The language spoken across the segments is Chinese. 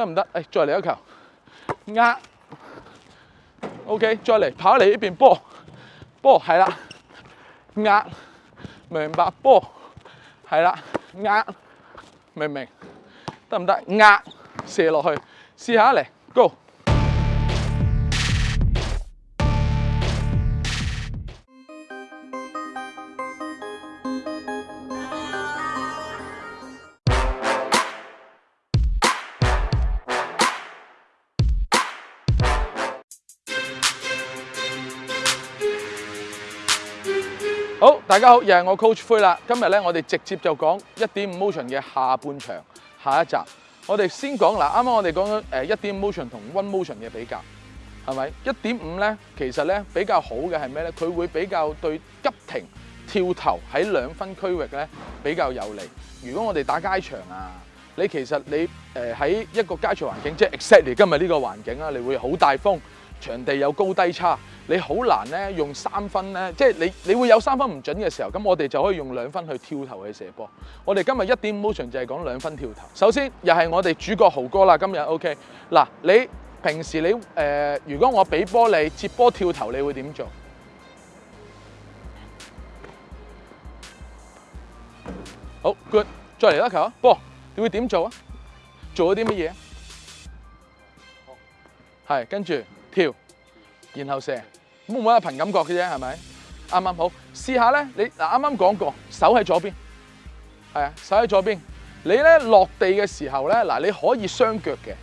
得唔得？诶，再嚟一球，压，OK，再嚟，跑嚟呢边波，波系啦，压明白波系啦，压明唔明？得唔得？压射落去，试下嚟，Go。好，大家好，又系我 Coach 灰啦。今日咧，我哋直接就讲一点五 Motion 嘅下半场，下一集。我哋先讲嗱，啱啱我哋讲咗诶一点五 Motion 同 One Motion 嘅比较，系咪？一点五咧，其实咧比较好嘅系咩咧？佢会比较对急停、跳投喺两分区域咧比较有利。如果我哋打街场啊，你其实你诶喺一个街场环境，即系 exactly 今日呢个环境啊，你会好大风。場地有高低差，你好難咧用三分咧，即係你你會有三分唔準嘅時候，咁我哋就可以用兩分去跳投去射波。我哋今日一點 motion 就係講兩分跳投。首先又係我哋主角豪哥啦，今日 OK 嗱。你平時你誒，如果我俾波你接波跳投，你會點做？好 good，再嚟一球，波，你會點做啊？做咗啲乜嘢？係跟住。跳，然後射，咁我有憑感覺嘅啫，係咪？啱啱好？試下咧，你嗱啱啱講過，手喺左邊，係啊，手喺左邊。你咧落地嘅時候咧，嗱你可以雙腳嘅，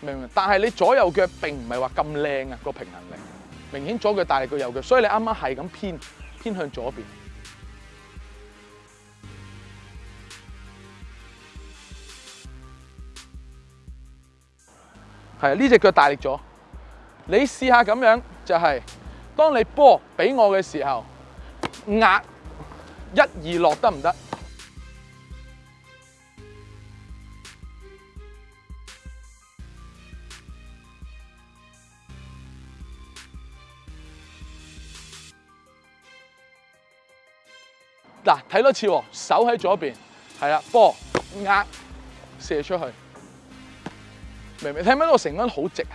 明唔明？但係你左右腳並唔係話咁靚啊個平衡力，明顯左腳大力過右腳，所以你啱啱係咁偏偏向左邊。系呢只脚大力咗，你试下咁样就系，当你波俾我嘅时候，压一二落得唔得？嗱，睇多次，手喺左边，系啦，波压射出去。明明睇唔明，個成蚊好直啊！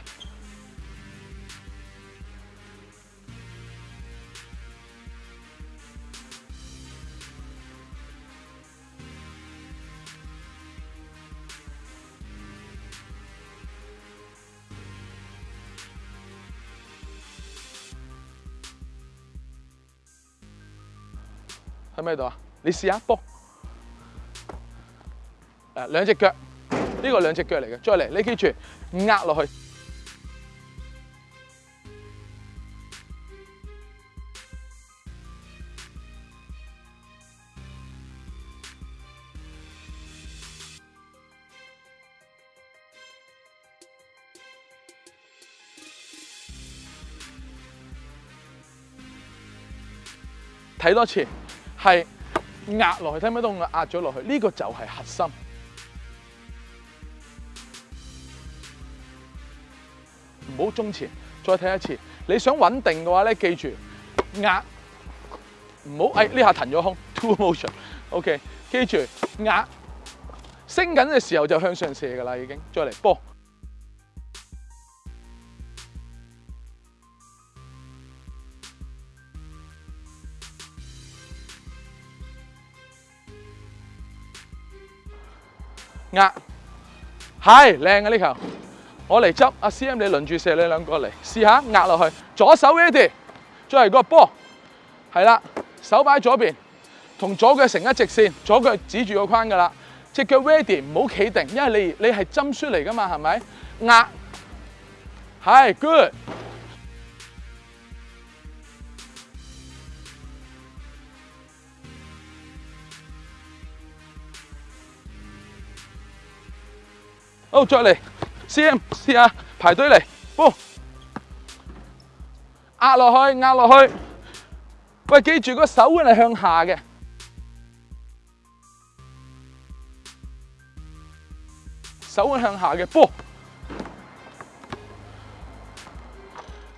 喺咩度啊？你試下波，誒兩隻腳。呢個兩隻腳嚟嘅，再嚟，你記住壓落去，睇多次，係壓落去，聽唔聽到我壓咗落去？呢個就係核心。中前，再睇一次。你想稳定嘅话咧，记住压，唔好，哎呢下騰咗空，two motion，ok，记住压，升紧嘅时候就向上射噶啦，已经，再嚟，波，压系靓嘅呢球，我嚟執，阿 CM 你輪住射，你兩個嚟試下壓落去。左手 ready，再嚟個波，係啦，手擺左邊，同左腳成一直線，左腳指住個框噶啦。只腳 ready，唔好企定，因為你你係針出嚟噶嘛，係咪？壓 h good，好再嚟。先 m 试下排队嚟，波压落去，压落去。喂，记住个手腕系向下嘅，手腕向下嘅，波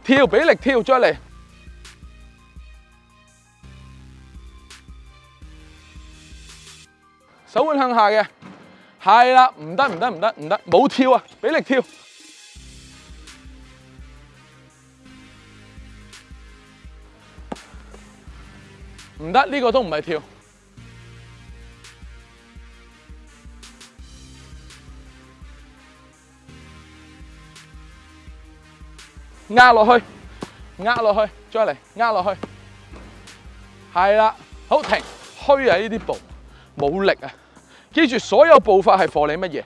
跳俾力跳出嚟，手腕向下嘅。系啦，唔得唔得唔得唔得，冇跳啊！俾力跳，唔得呢个都唔系跳。㗋落去，㗋落去，再嚟，㗋落去。系啦，好停，虚喺呢啲步，冇力啊！记住所有步伐系 for 你乜嘢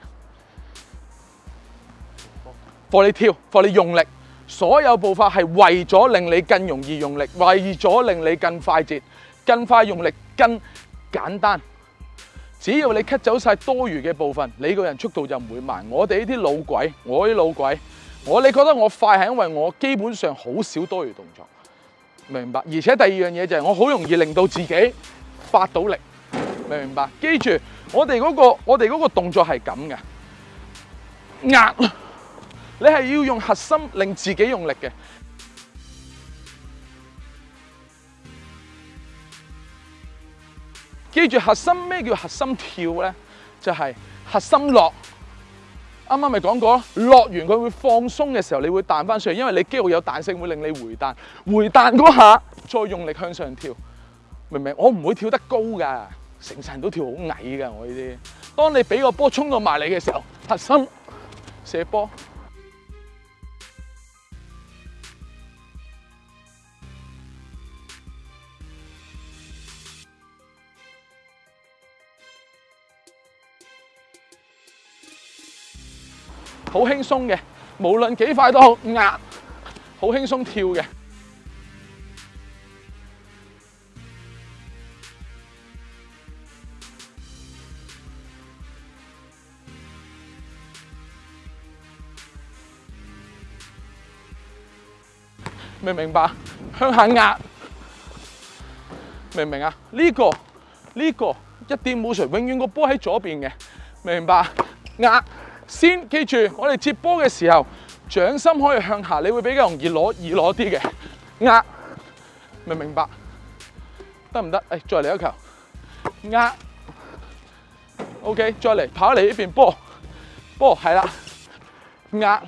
？for 你跳，for 你用力。所有步伐系为咗令你更容易用力，为咗令你更快捷、更快用力、更简单。只要你 cut 走晒多余嘅部分，你个人速度就唔会慢。我哋呢啲老鬼，我呢老鬼，我你觉得我快系因为我基本上好少多余动作，明白？而且第二样嘢就系我好容易令到自己发到力，明唔明白？记住。我哋嗰个，我哋嗰个动作系咁嘅，压，你系要用核心令自己用力嘅。记住核心咩叫核心跳咧？就系核心落。啱啱咪讲过咯，落完佢会放松嘅时候，你会弹翻上去，因为你肌肉有弹性会令你回弹，回弹嗰下再用力向上跳。明唔明？我唔会跳得高噶。成世人都跳好矮噶，我呢啲。當你俾個波衝到埋嚟嘅時候，核心射波，好輕鬆嘅。無論幾快都好，壓好輕鬆跳嘅。明唔明白？向下压，明唔明啊？呢个呢个一点冇错，永远个波喺左边嘅，明白？压先记住，我哋接波嘅时候，掌心可以向下，你会比较容易攞，易攞啲嘅压，明唔明白？得唔得？诶，再嚟一球压，OK，再嚟跑嚟呢边波波系啦，压，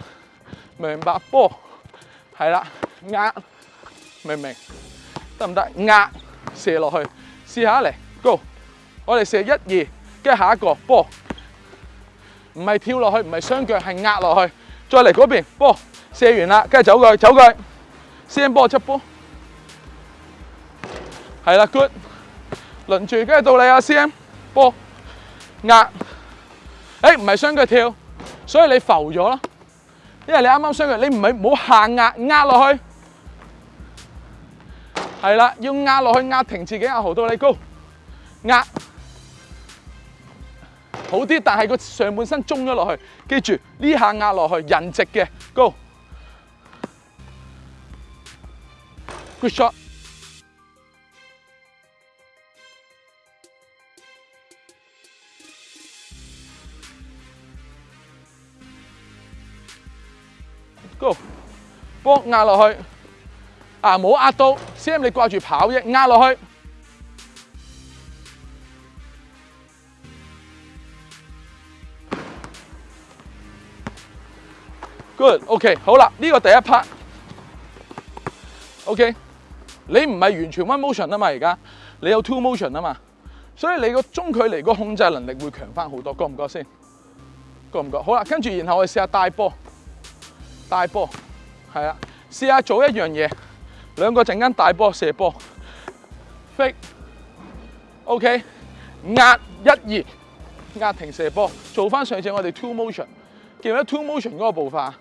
明白？波系啦。压明唔明？得唔得？压射落去，试下嚟。Go，我哋射一二，跟住下一个波，唔系跳落去，唔系双脚系压落去。再嚟嗰边波，射完啦，跟住走佢，走佢。去，先波出波，系啦，good。轮住跟住到你啊，C M 波压。诶，唔系双脚跳，所以你浮咗咯，因为你啱啱双脚，你唔系冇好下压压落去。系啦，要压落去压停自己，压毫到你高压好啲，但系个上半身中咗落去，记住呢下压落去，人直嘅高 good shot 高，o 帮压落去。啊！冇压壓到，先 m 你掛住跑啫，壓落去。Good，OK，好啦，呢个第一 part。OK，你唔系完全 one motion 啊嘛，而家你有 two motion 啊嘛，所以你个中距离个控制能力会强翻好多，觉唔觉先？觉唔觉？好啦，跟住然后我试下大波，大波，系啊，试下做一样嘢。两个陣间大波射波，飞，OK，压一二，压停射波，做翻上次我哋 two motion，记住得 two motion 嗰个步法，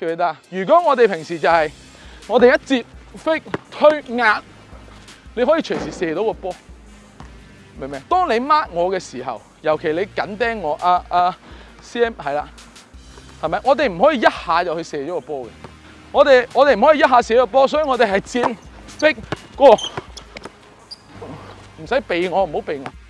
记唔记得啊？如果我哋平时就系我哋一接飞推压，你可以随时射到个波，明唔明？当你 mark 我嘅时候，尤其你紧盯我，啊啊 CM 系啦，系咪？我哋唔可以一下就去射咗个波嘅。我哋我哋唔可以一下少一波，所以我哋係正逼哥，唔使避我，唔好避我。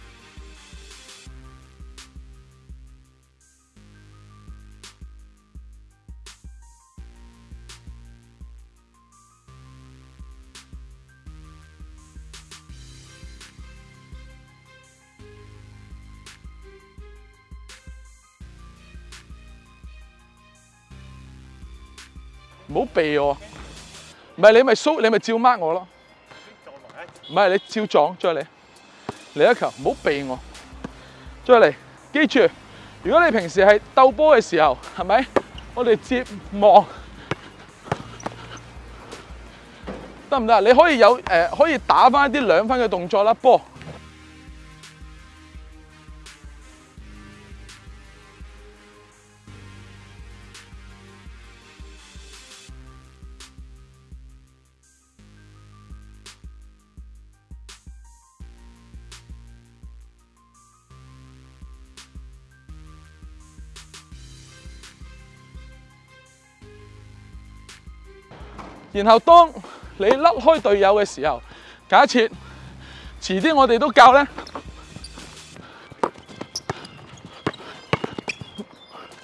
唔好避我，唔系你咪你咪照 mark 我咯。唔系你照撞，再嚟，嚟一球，唔好避我，再嚟。记住，如果你平时系斗波嘅时候，系咪？我哋接望得唔得你可以有可以打翻一啲两分嘅动作啦，波。然后当你甩开队友嘅时候，假设迟啲我哋都教咧，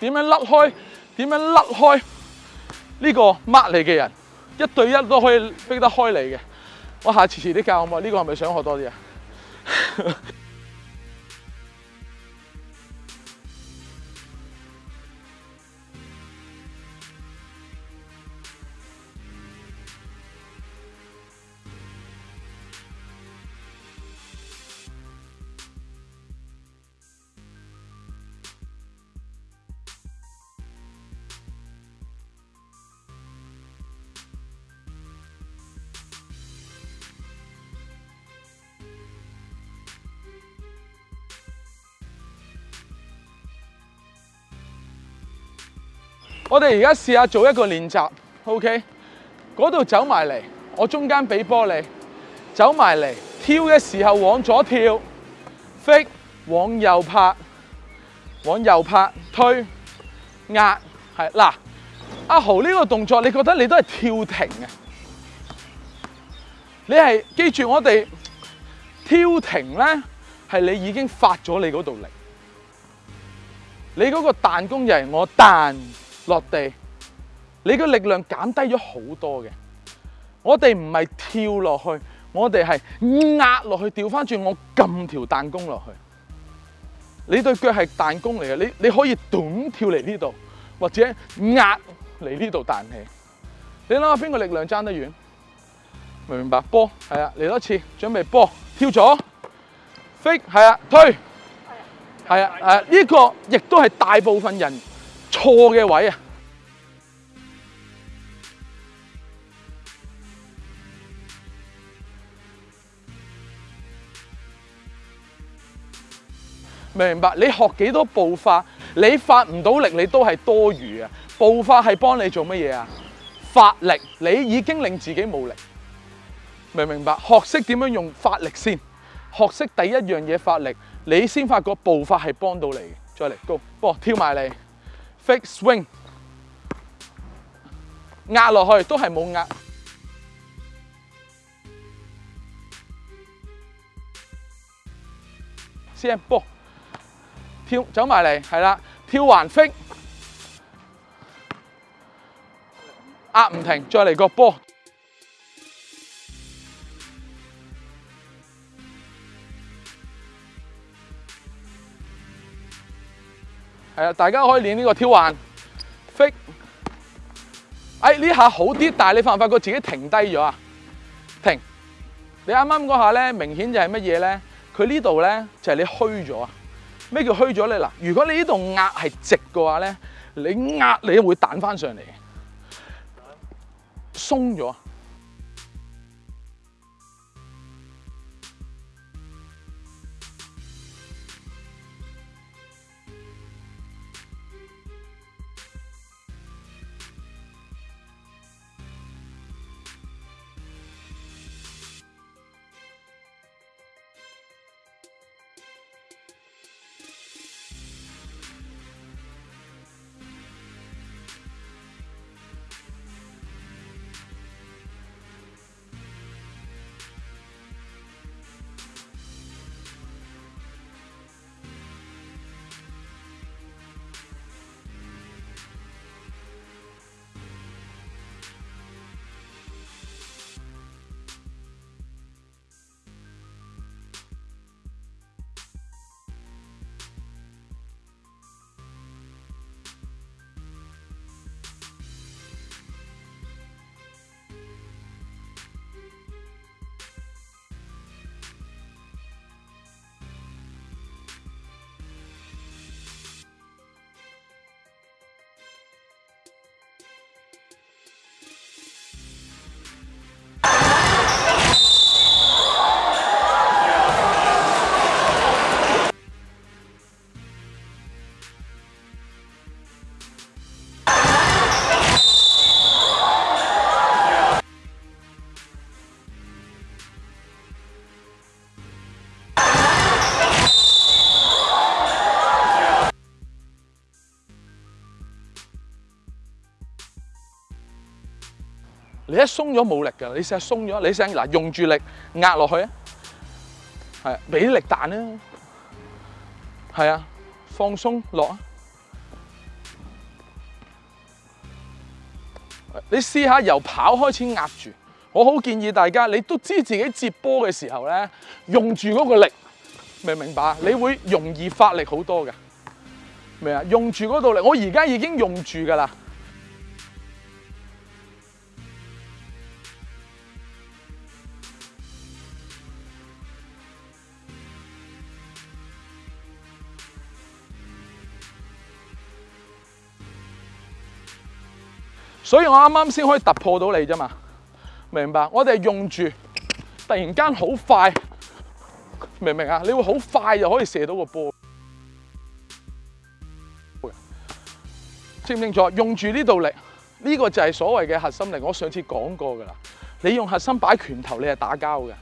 点样甩开？点样甩开呢个抹你嘅人？一对一都可以逼得开你嘅。我下次迟啲教好唔好？呢个系咪想学多啲啊？我哋而家试下做一个练习，OK？嗰度走埋嚟，我中间俾波你，走埋嚟跳嘅时候往左跳，飞往右拍，往右拍推压系嗱，阿豪呢个动作你觉得你都系跳停啊？你系记住我哋跳停咧，系你已经发咗你嗰度力，你嗰个弹弓就系我弹。落地，你嘅力量减低咗好多嘅。我哋唔系跳落去，我哋系压落去，调翻转我揿条弹弓落去。你对脚系弹弓嚟嘅，你你可以短跳嚟呢度，或者压嚟呢度弹起。你谂下边个力量争得远？明唔明白？波系啊，嚟多次，准备波，跳咗，飞系啊，推系啊系啊，呢个亦都系大部分人。错嘅位啊！明白？你学几多步法，你发唔到力，你都系多余啊！步法系帮你做乜嘢啊？发力，你已经令自己冇力，明唔明白？学识点样用发力先，学识第一样嘢发力，你先发觉步法系帮到你。再嚟，高，哦，跳埋嚟。fake swing，压落去都系冇压。先波，跳走埋嚟，系啦，跳环飞，压唔停，再嚟个波。系啊，大家可以练呢个跳环 f i 哎，呢下好啲，但系你发唔发觉自己停低咗啊？停。你啱啱嗰下咧，明显就系乜嘢咧？佢呢度咧就系你虚咗啊。咩叫虚咗咧？嗱，如果你呢度压系直嘅话咧，你压你都会弹翻上嚟，松咗。一松咗冇力噶，你成日松咗，你成嗱用住力压落去，系俾力弹咧，系啊，放松落啊，你试下由跑开始压住，我好建议大家，你都知自己接波嘅时候咧，用住嗰个力，明唔明白你会容易发力好多噶，明啊？用住嗰度力，我而家已经用住噶啦。所以我啱啱先可以突破到你啫嘛，明白？我哋系用住突然间好快，明唔明啊？你会好快就可以射到个波，清唔清楚？用住呢度力，呢个就系所谓嘅核心力。我上次讲过噶啦，你用核心摆拳头，你系打交嘅，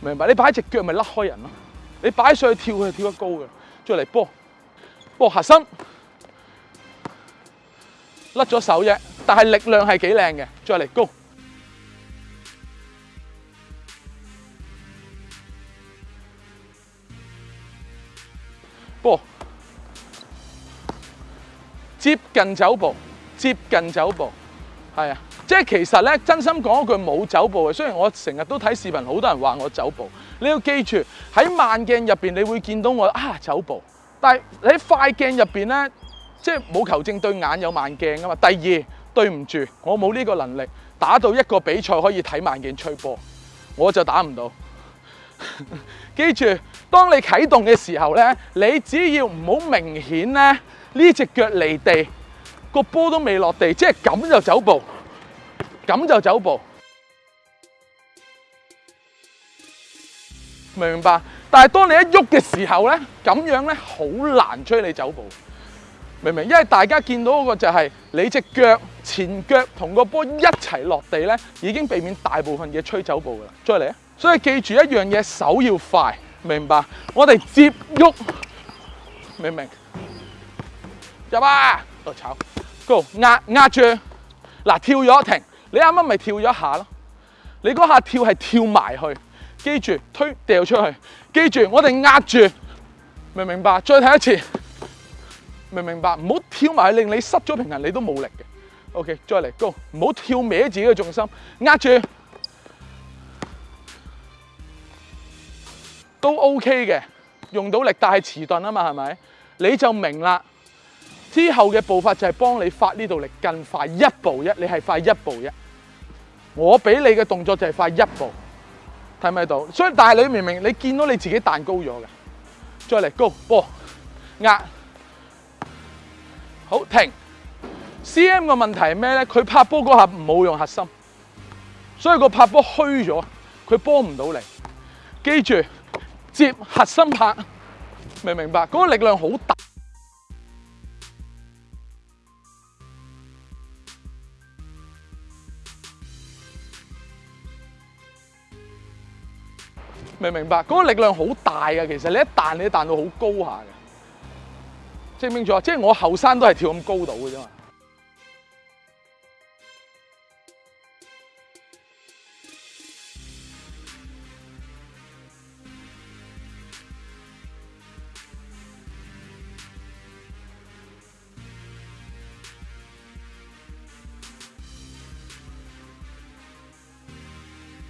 明白？你摆只脚咪甩开人咯，你摆上去跳系跳得高嘅，再嚟波，波核心。甩咗手啫，但系力量系几靓嘅，再嚟高，波，接近走步，接近走步，系啊，即系其实咧，真心讲一句冇走步嘅。虽然我成日都睇视频，好多人话我走步，你要记住喺慢镜入边你会见到我啊走步，但系喺快镜入边咧。即系冇球证对眼有慢镜啊嘛。第二，对唔住，我冇呢个能力打到一个比赛可以睇慢镜吹波，我就打唔到。记住，当你启动嘅时候咧，你只要唔好明显咧呢只脚离地，个波都未落地，即系咁就走步，咁就走步，明白？但系当你一喐嘅时候咧，咁样咧好难催你走步。明唔明？因為大家見到嗰個就係你只腳前腳同個波一齊落地咧，已經避免大部分嘢吹走步噶啦。再嚟所以記住一樣嘢，手要快，明白？我哋接喐，明唔明？入啊！嚟炒，Go 壓壓住嗱，跳咗停，你啱啱咪跳咗一下咯？你嗰下跳係跳埋去，記住推掉出去，記住我哋壓住，明唔明白？再睇一次。明唔明白，唔好跳埋令你失咗平衡，你都冇力嘅。OK，再嚟高，唔好跳歪自己嘅重心，压住都 OK 嘅，用到力，但系迟钝啊嘛，系咪？你就明啦。之后嘅步伐就系帮你发呢度力更快一步一，你系快一步一。我俾你嘅动作就系快一步，睇唔睇到？所以大女明明你见到你自己弹高咗嘅，再嚟高波压。好停！C M 個問題係咩咧？佢拍波嗰下冇用核心，所以個拍波虛咗，佢波唔到嚟。記住接核心拍，明唔明白？嗰個力量好大，明唔明白？嗰個力量好大嘅，其實你一彈你弹彈到好高下嘅。明唔明咗即係我後生都係跳咁高度嘅啫嘛。